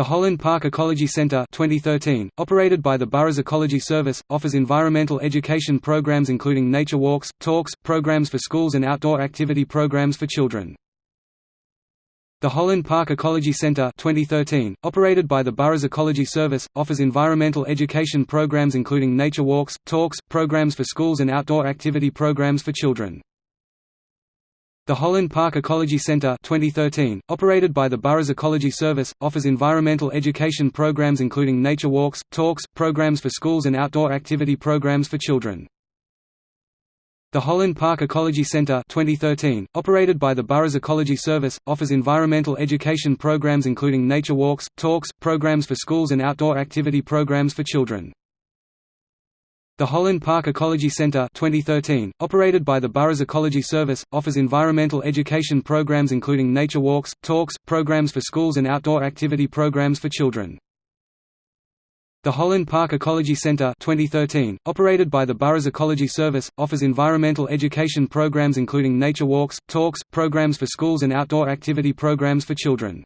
The Holland Park Ecology Centre 2013, operated by the Borough's Ecology Service, offers environmental education programs including nature walks, talks, programs for schools and outdoor activity programs for children. The Holland Park Ecology Centre 2013, operated by the Borough's Ecology Service, offers environmental education programs including nature walks, talks, programs for schools and outdoor activity programs for children. The Holland Park Ecology Centre 2013, operated by the Borough's Ecology Service, offers environmental education programs including nature walks, talks, programs for schools and outdoor activity programs for children. The Holland Park Ecology Centre 2013, operated by the Borough's Ecology Service, offers environmental education programs including nature walks, talks, programs for schools and outdoor activity programs for children. The Holland Park Ecology Centre 2013, operated by the Borough's Ecology Service, offers environmental education programs including nature walks, talks, programs for schools and outdoor activity programs for children. The Holland Park Ecology Centre 2013, operated by the Borough's Ecology Service, offers environmental education programs including nature walks, talks, programs for schools and outdoor activity programs for children.